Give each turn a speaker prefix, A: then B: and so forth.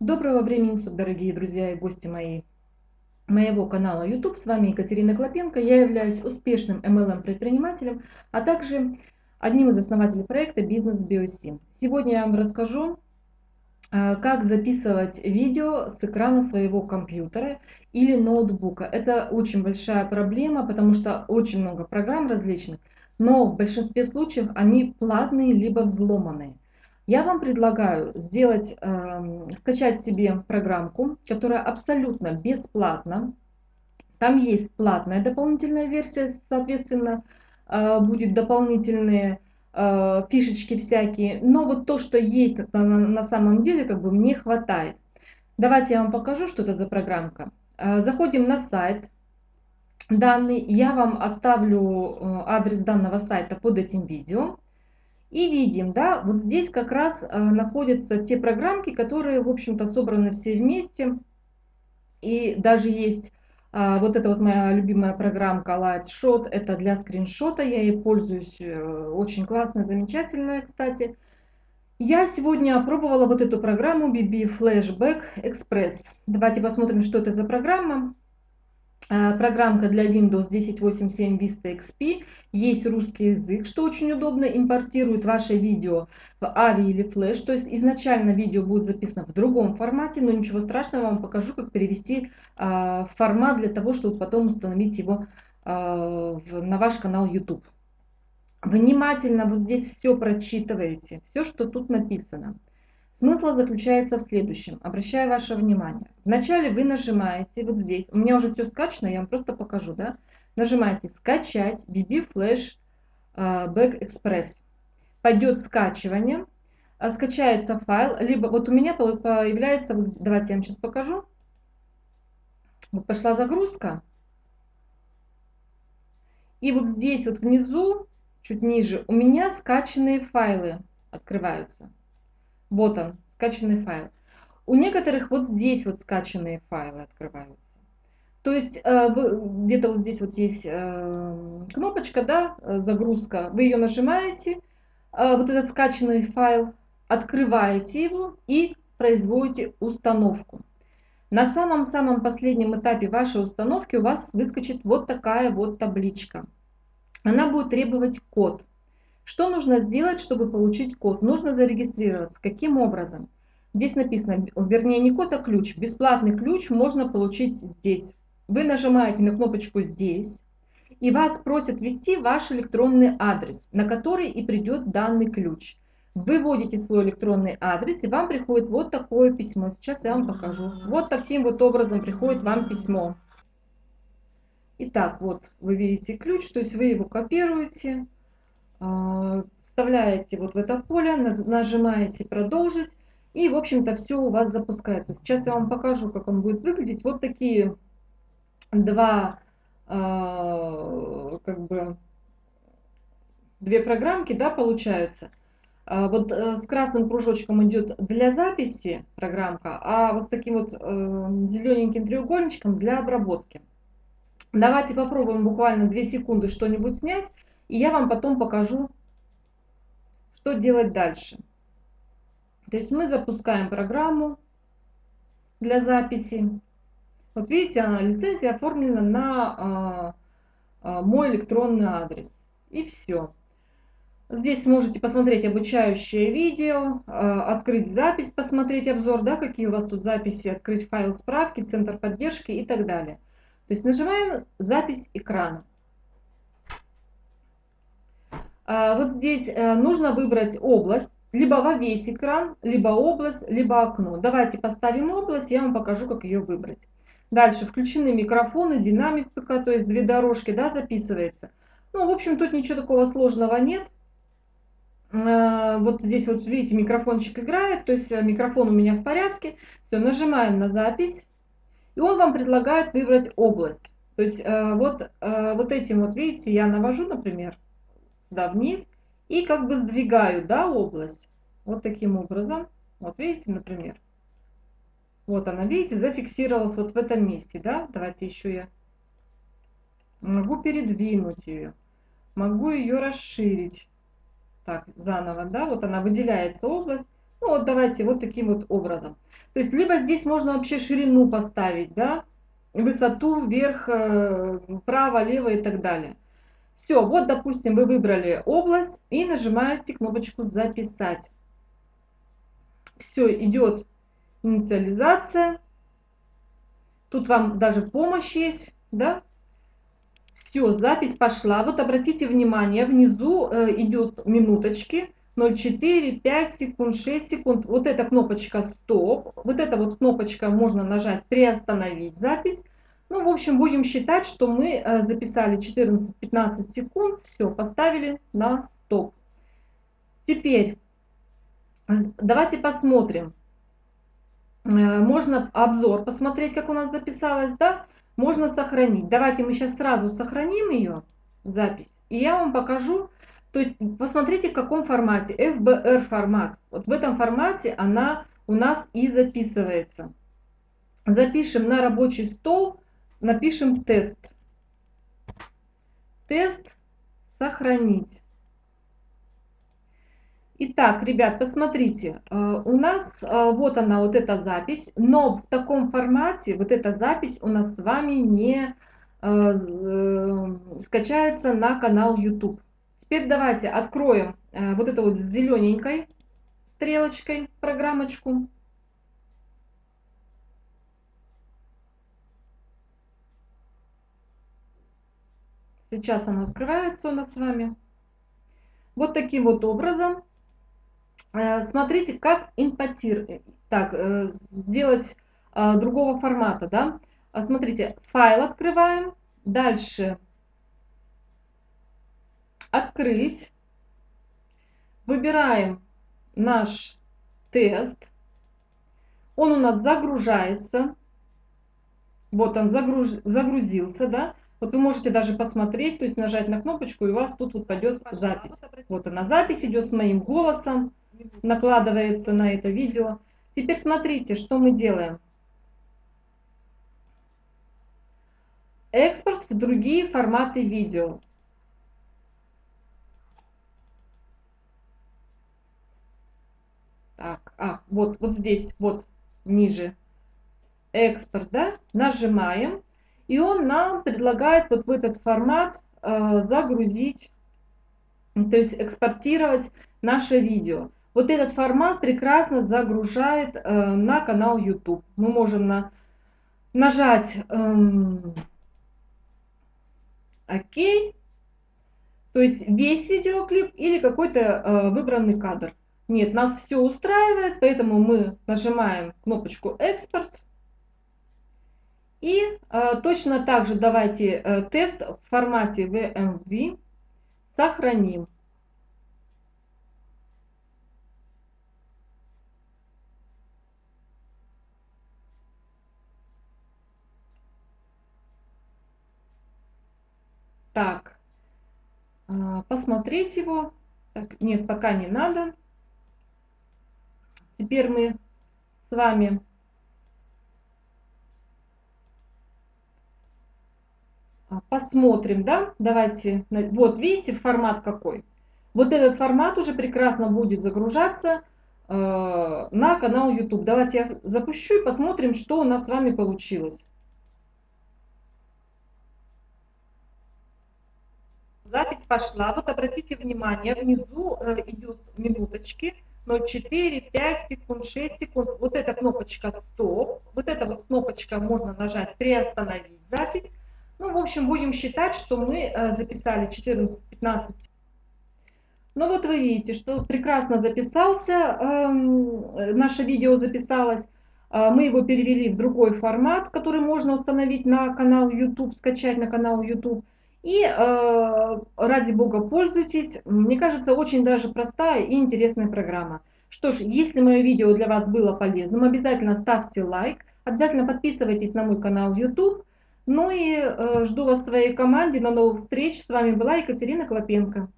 A: Доброго времени суток, дорогие друзья и гости мои, моего канала YouTube. С вами Екатерина Клопенко. Я являюсь успешным MLM-предпринимателем, а также одним из основателей проекта «Бизнес Биосим». Сегодня я вам расскажу, а, как записывать видео с экрана своего компьютера или ноутбука. Это очень большая проблема, потому что очень много программ различных, но в большинстве случаев они платные либо взломанные. Я вам предлагаю сделать, э, скачать себе программку, которая абсолютно бесплатна. Там есть платная дополнительная версия, соответственно, э, будет дополнительные э, фишечки всякие. Но вот то, что есть на, на самом деле, как бы мне хватает. Давайте я вам покажу, что это за программка. Э, заходим на сайт данный. Я вам оставлю э, адрес данного сайта под этим видео. И видим, да, вот здесь как раз э, находятся те программки, которые, в общем-то, собраны все вместе. И даже есть э, вот эта вот моя любимая программка Lightshot, это для скриншота, я ей пользуюсь, э, очень классная, замечательная, кстати. Я сегодня опробовала вот эту программу BB Flashback Express. Давайте посмотрим, что это за программа. Э, программка для Windows 10.8.7 Vista XP. Есть русский язык, что очень удобно. Импортирует ваше видео в AVI или Flash. То есть изначально видео будет записано в другом формате, но ничего страшного, вам покажу, как перевести э, формат для того, чтобы потом установить его э, в, на ваш канал YouTube. Внимательно вот здесь все прочитываете, все, что тут написано. Смысл заключается в следующем. Обращаю ваше внимание. Вначале вы нажимаете вот здесь. У меня уже все скачано, я вам просто покажу. Да? Нажимаете «Скачать BB Flash Back Express». Пойдет скачивание. А, скачается файл. Либо вот у меня появляется, вот, давайте я вам сейчас покажу. Вот пошла загрузка. И вот здесь вот внизу, чуть ниже, у меня скачанные файлы открываются. Вот он, скачанный файл. У некоторых вот здесь вот скачанные файлы открываются. То есть э, где-то вот здесь вот есть э, кнопочка, да, загрузка. Вы ее нажимаете, э, вот этот скачанный файл, открываете его и производите установку. На самом-самом последнем этапе вашей установки у вас выскочит вот такая вот табличка. Она будет требовать код. Что нужно сделать, чтобы получить код? Нужно зарегистрироваться. Каким образом? Здесь написано, вернее не код, а ключ. Бесплатный ключ можно получить здесь. Вы нажимаете на кнопочку здесь, и вас просят ввести ваш электронный адрес, на который и придет данный ключ. Вы вводите свой электронный адрес, и вам приходит вот такое письмо. Сейчас я вам покажу. Вот таким вот образом приходит вам письмо. Итак, вот вы видите ключ, то есть вы его копируете, вставляете вот в это поле, нажимаете продолжить, и, в общем-то, все у вас запускается. Сейчас я вам покажу, как он будет выглядеть. Вот такие два, а, как бы, две программки, да, получаются. А, вот э, с красным кружочком идет для записи программка, а вот с таким вот э, зелененьким треугольничком для обработки. Давайте попробуем буквально 2 секунды что-нибудь снять. И я вам потом покажу, что делать дальше. То есть мы запускаем программу для записи. Вот видите, она, лицензия оформлена на а, а, мой электронный адрес. И все. Здесь можете посмотреть обучающее видео, а, открыть запись, посмотреть обзор, да, какие у вас тут записи, открыть файл справки, центр поддержки и так далее. То есть нажимаем запись экрана. А, вот здесь э, нужно выбрать область, либо во весь экран, либо область, либо окно. Давайте поставим область, я вам покажу, как ее выбрать. Дальше включены микрофоны, динамик ПК, то есть две дорожки, да, записывается. Ну, в общем, тут ничего такого сложного нет. А, вот здесь вот, видите, микрофончик играет, то есть э, микрофон у меня в порядке. Все, нажимаем на запись, и он вам предлагает выбрать область. То есть э, вот, вот этим вот, видите, я навожу, например, сюда вниз и как бы сдвигаю, да, область. Вот таким образом. Вот видите, например. Вот она, видите, зафиксировалась вот в этом месте, да. Давайте еще я могу передвинуть ее. Могу ее расширить. Так, заново, да, вот она выделяется область. Ну вот давайте вот таким вот образом. То есть либо здесь можно вообще ширину поставить, да, высоту вверх, э, право, лево и так далее. Все, вот допустим вы выбрали область и нажимаете кнопочку записать. Все, идет инициализация. Тут вам даже помощь есть, да? Все, запись пошла. Вот обратите внимание, внизу э, идет минуточки. 0,4, 5 секунд, 6 секунд. Вот эта кнопочка стоп. Вот эта вот кнопочка можно нажать приостановить запись. Ну, в общем, будем считать, что мы э, записали 14-15 секунд. Все, поставили на стоп. Теперь давайте посмотрим. Э, можно обзор посмотреть, как у нас записалось, да? Можно сохранить. Давайте мы сейчас сразу сохраним ее, запись, и я вам покажу. То есть посмотрите, в каком формате. FBR формат. Вот в этом формате она у нас и записывается. Запишем на рабочий стол, напишем тест. Тест сохранить. Итак, ребят, посмотрите, э, у нас э, вот она, вот эта запись, но в таком формате вот эта запись у нас с вами не э, скачается на канал YouTube. Теперь давайте откроем вот эту вот зелененькой стрелочкой программочку. Сейчас она открывается у нас с вами. Вот таким вот образом. Э, смотрите, как импортировать, так, э, сделать э, другого формата, да. Смотрите, файл открываем, дальше открыть, выбираем наш тест, он у нас загружается, вот он загруж, загрузился, да, вот вы можете даже посмотреть, то есть нажать на кнопочку, и у вас тут вот пойдет запись. Вот она, запись идет с моим голосом, накладывается на это видео. Теперь смотрите, что мы делаем. Экспорт в другие форматы видео. Так, а, вот, вот здесь, вот ниже экспорт, да, нажимаем, и он нам предлагает вот в этот формат э, загрузить, то есть экспортировать наше видео. Вот этот формат прекрасно загружает э, на канал YouTube. Мы можем на, нажать эм, ОК, то есть весь видеоклип или какой-то э, выбранный кадр. Нет, нас все устраивает, поэтому мы нажимаем кнопочку «Экспорт». И э, точно так же давайте э, тест в формате VMV сохраним. Так, а, посмотреть его. Так, нет, пока не надо. Теперь мы с вами посмотрим, да, давайте, вот видите формат какой. Вот этот формат уже прекрасно будет загружаться э, на канал YouTube. Давайте я запущу и посмотрим, что у нас с вами получилось. Запись пошла. Вот обратите внимание, внизу э, идут минуточки. 0,4, 5 секунд, 6 секунд. Вот эта кнопочка стоп. Вот эта вот кнопочка можно нажать приостановить запись. Ну, в общем, будем считать, что мы э, записали 14-15 ну вот вы видите, что прекрасно записался, э, наше видео записалось. Э, мы его перевели в другой формат, который можно установить на канал YouTube, скачать на канал YouTube. И э, ради бога пользуйтесь. Мне кажется, очень даже простая и интересная программа. Что ж, если мое видео для вас было полезным, обязательно ставьте лайк, обязательно подписывайтесь на мой канал YouTube. Ну и э, жду вас в своей команде. На новых встреч. С вами была Екатерина Клопенко.